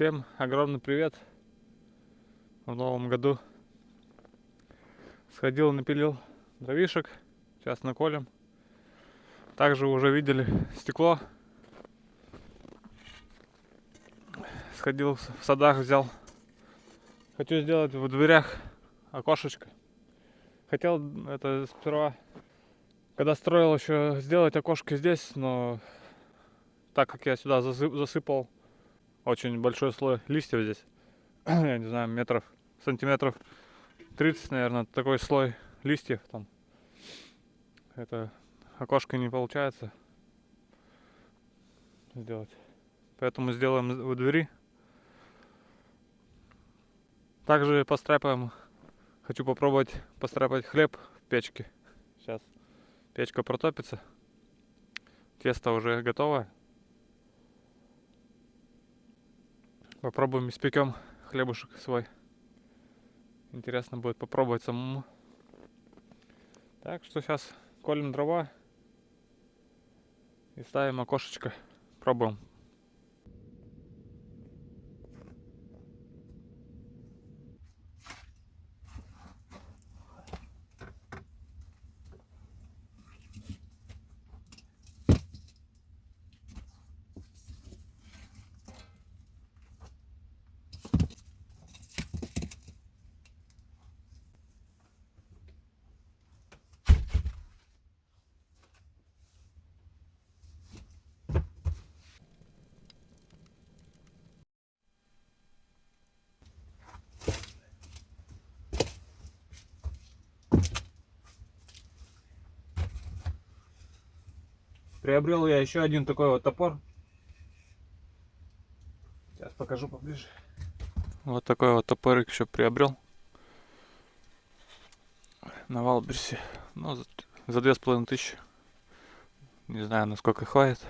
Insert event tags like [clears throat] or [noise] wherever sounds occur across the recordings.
Всем огромный привет в новом году. Сходил, напилил дровишек. Сейчас наколем. Также уже видели стекло. Сходил в садах, взял. Хочу сделать в дверях окошечко. Хотел это сперва, когда строил еще сделать окошко здесь, но так как я сюда засыпал очень большой слой листьев здесь. [clears throat] Я не знаю, метров, сантиметров 30, наверное, такой слой листьев там. Это окошко не получается сделать. Поэтому сделаем у двери. Также постряпаем. Хочу попробовать постряпать хлеб в печке. Сейчас печка протопится. Тесто уже готово. Попробуем, испекем хлебушек свой. Интересно будет попробовать самому. Так что сейчас колем дрова и ставим окошечко. Пробуем. Приобрел я еще один такой вот топор. Сейчас покажу поближе. Вот такой вот топорик еще приобрел. На Валберсе. Ну, за, две с половиной тысячи. Не знаю, насколько хватит.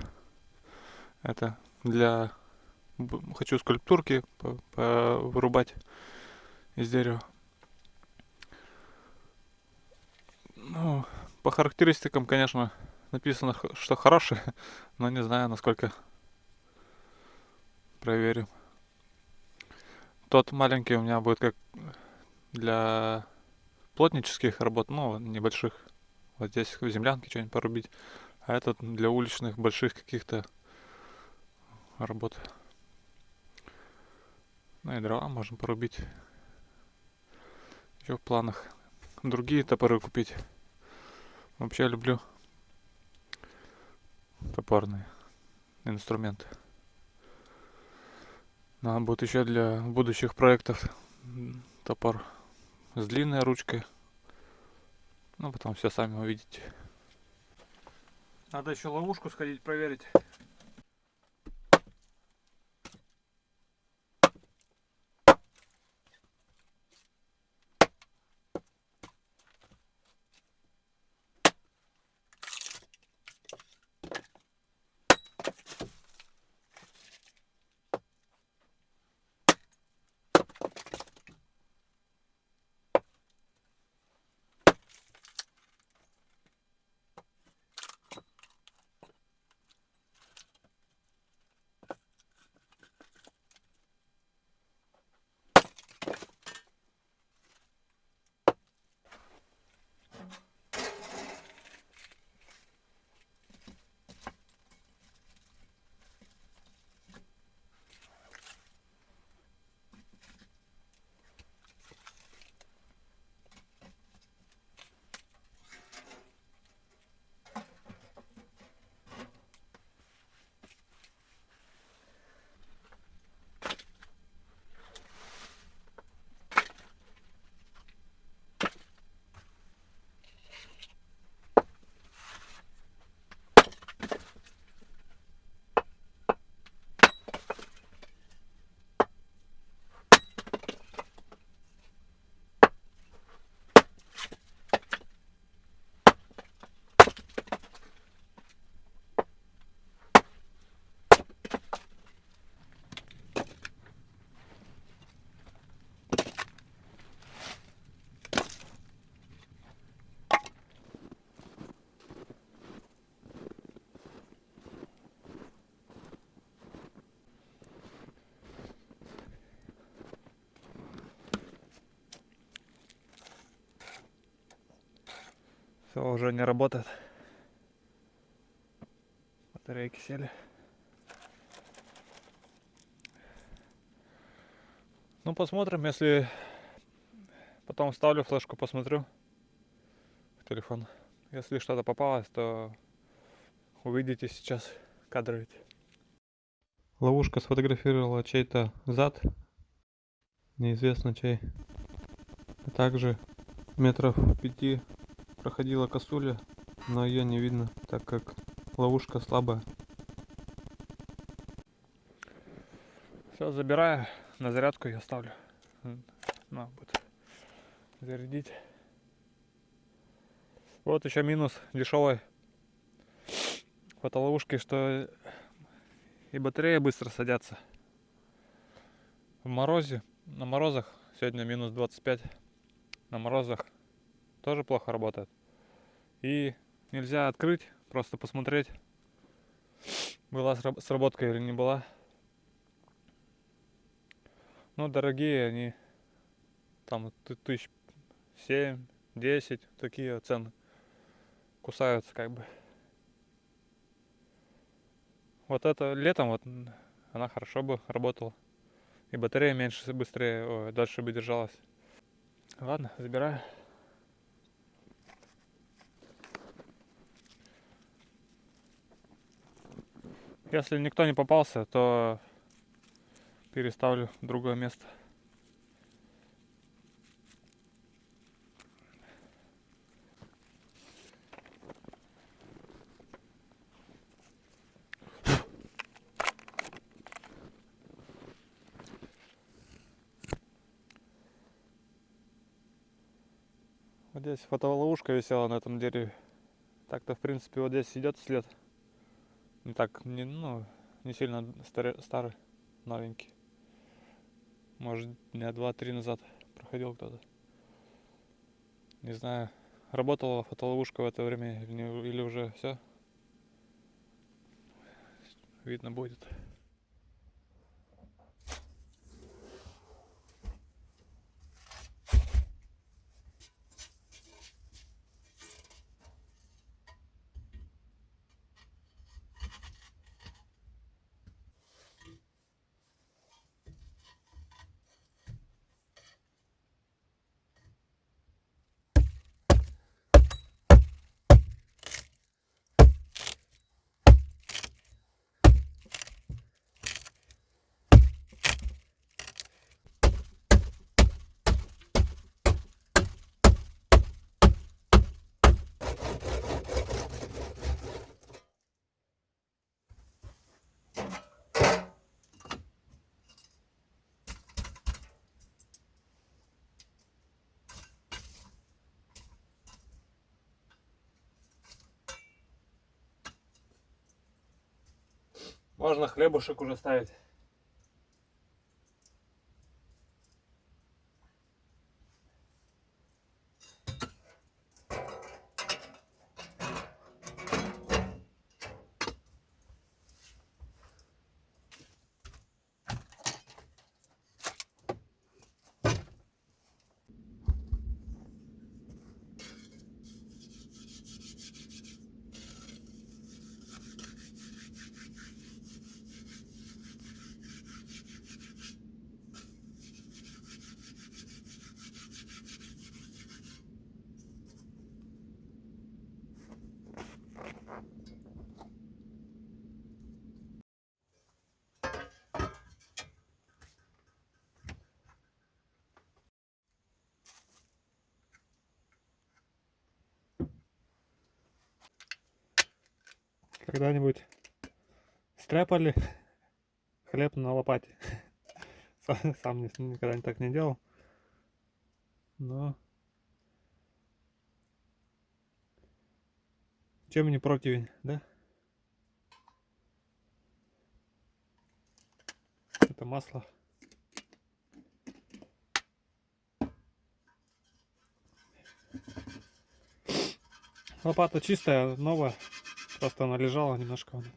Это для... Хочу скульптурки вырубать из дерева. Ну, по характеристикам, конечно, написано, что хороший, [laughs] но не знаю, насколько проверим. Тот маленький у меня будет как для плотнических работ, ну, небольших. Вот здесь в землянке что-нибудь порубить. А этот для уличных больших каких-то работ. Ну и дрова можем порубить. Еще в планах другие топоры купить. Вообще люблю топорный инструмент. Надо будет еще для будущих проектов топор с длинной ручкой. Ну, потом все сами увидите. Надо еще ловушку сходить проверить. Все, уже не работает. Батарейки сели. Ну, посмотрим, если потом вставлю флешку, посмотрю в телефон. Если что-то попалось, то увидите сейчас кадры эти. Ловушка сфотографировала чей-то зад. Неизвестно чей. А также метров пяти проходила косуля, но ее не видно, так как ловушка слабая. Все, забираю, на зарядку я ставлю. На, будет зарядить. Вот еще минус дешевой фотоловушки, что и батареи быстро садятся. В морозе, на морозах, сегодня минус 25, на морозах тоже плохо работает. И нельзя открыть, просто посмотреть, была сработка или не была. Ну, дорогие они, там тысяч семь, десять, такие цены. Кусаются как бы. Вот это летом вот она хорошо бы работала. И батарея меньше, быстрее, ой, дальше бы держалась. Ладно, забираю. Если никто не попался, то переставлю в другое место. Вот здесь фотоловушка висела на этом дереве. Так-то, в принципе, вот здесь идет след. Не так, не, ну, не сильно старый, старый, новенький. Может, дня два-три назад проходил кто-то. Не знаю, работала фотоловушка в это время или, уже все. Видно будет. Можно хлебушек уже ставить. Когда-нибудь стряпали хлеб на лопате. [laughs] Сам никогда так не делал. Но чем не противень, да? Это масло. Лопата чистая, новая. Просто она лежала немножко. Ну вот.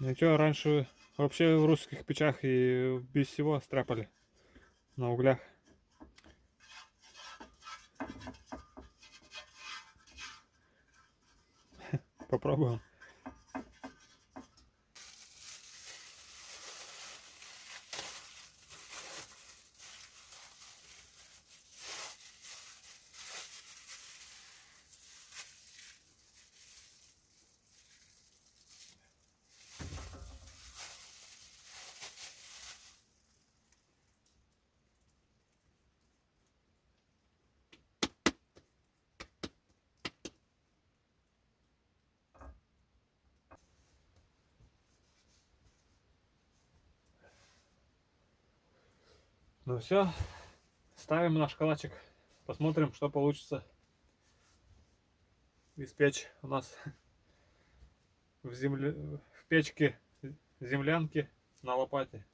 Ничего, раньше вообще в русских печах и без всего страпали на углях. [laughs] Попробуем. Ну все, ставим наш калачик, посмотрим, что получится испечь у нас в, земле, в печке землянки на лопате.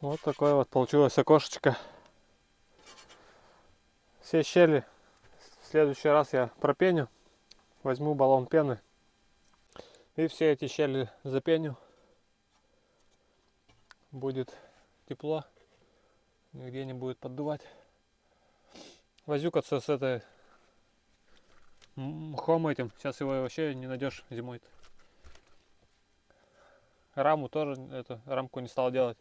Вот такое вот получилось окошечко. Все щели в следующий раз я пропеню. Возьму баллон пены. И все эти щели запеню. Будет тепло. Нигде не будет поддувать. Возюкаться с этой мхом этим. Сейчас его вообще не найдешь зимой. -то. Раму тоже, эту рамку не стал делать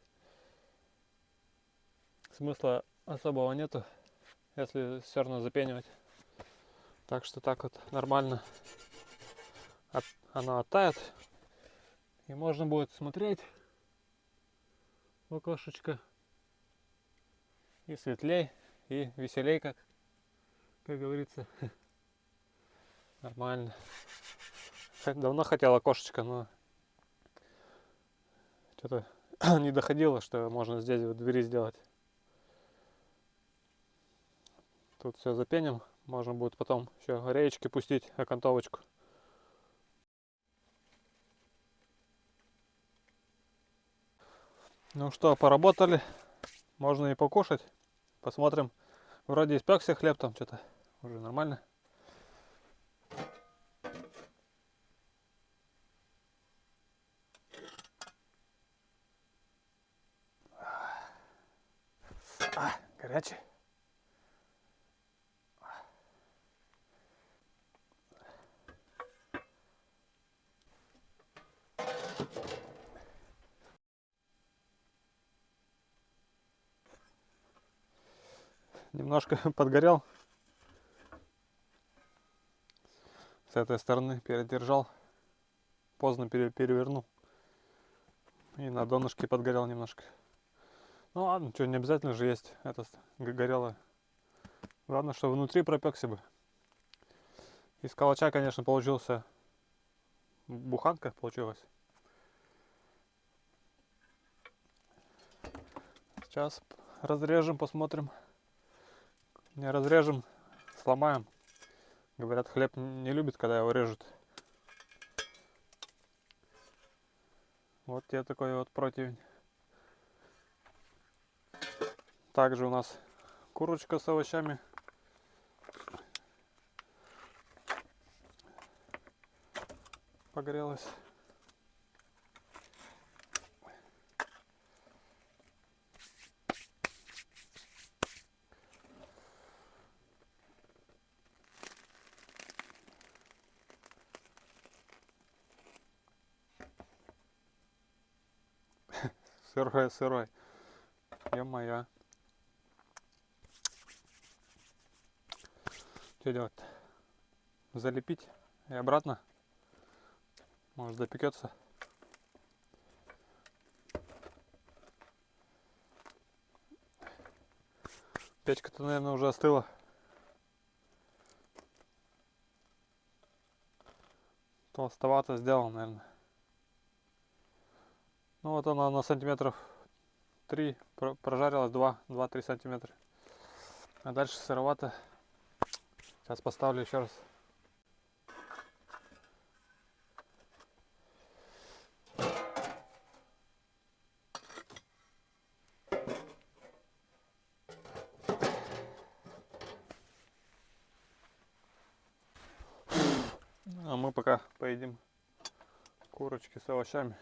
смысла особого нету, если все равно запенивать. Так что так вот нормально от, оно оттает. И можно будет смотреть в окошечко. И светлей, и веселей, как, как говорится. [laughs] Нормально. [laughs] Давно хотел окошечко, но что-то [clears throat] не доходило, что можно здесь вот двери сделать. Тут все запеним. Можно будет потом еще реечки пустить, окантовочку. Ну что, поработали. Можно и покушать. Посмотрим. Вроде испекся хлеб там что-то. Уже нормально. А, горячий. Немножко [laughs] подгорел. С этой стороны передержал. Поздно перевернул. И на донышке подгорел немножко. Ну ладно, что, не обязательно же есть это горело. Главное, что внутри пропекся бы. Из калача, конечно, получился буханка получилась. Сейчас разрежем, посмотрим не разрежем, сломаем. Говорят, хлеб не любит, когда его режут. Вот тебе такой вот противень. Также у нас курочка с овощами. Погрелась. Сырой, сырой. Ё-моё. Что делать? Залепить и обратно? Может допекется? Печка-то, наверное, уже остыла. Толстовато сделал, наверное. Ну вот она на сантиметров 3 прожарилась, 2-3 сантиметра. А дальше сыровато. Сейчас поставлю еще раз. А мы пока поедим курочки с овощами.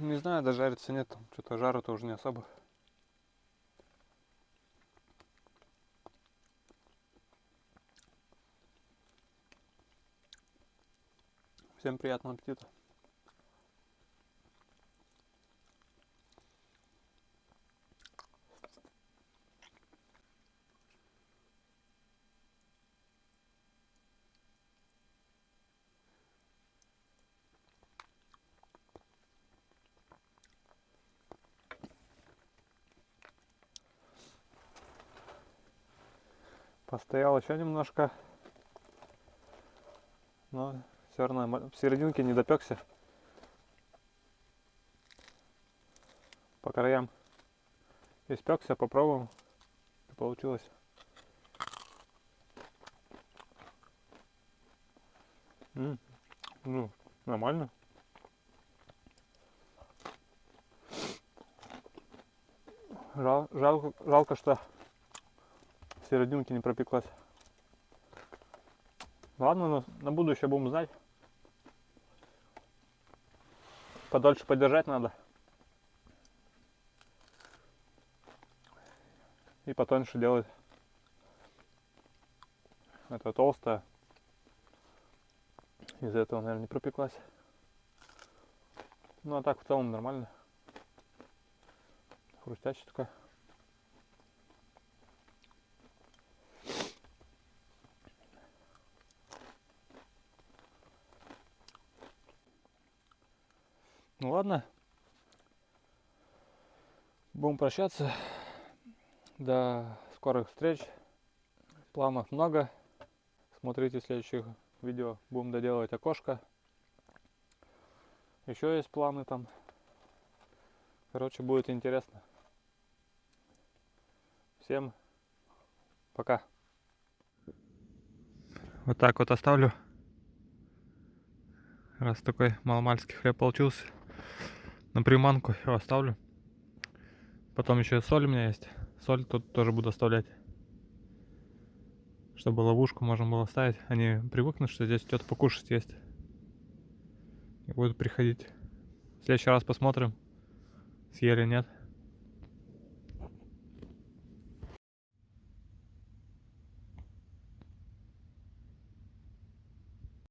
Не знаю, дожариться нет, что-то жару тоже не особо. Всем приятного аппетита. Постоял еще немножко. Но все равно в серединке не допекся. По краям испекся, попробуем. Получилось. М -м, ну, нормально. Жал, жалко, жалко, что серединки не пропеклась. Ладно, на, на будущее будем знать. Подольше подержать надо. И потоньше делать. Это толстая. Из-за этого, наверное, не пропеклась. Ну а так в целом нормально. Хрустящая такая. Ну ладно. Будем прощаться. До скорых встреч. Планов много. Смотрите следующих видео. Будем доделывать окошко. Еще есть планы там. Короче, будет интересно. Всем пока. Вот так вот оставлю. Раз такой маломальский хлеб получился на приманку его оставлю. Потом еще соль у меня есть. Соль тут тоже буду оставлять. Чтобы ловушку можно было ставить. Они привыкнут, что здесь что-то покушать есть. И будут приходить. В следующий раз посмотрим, съели нет.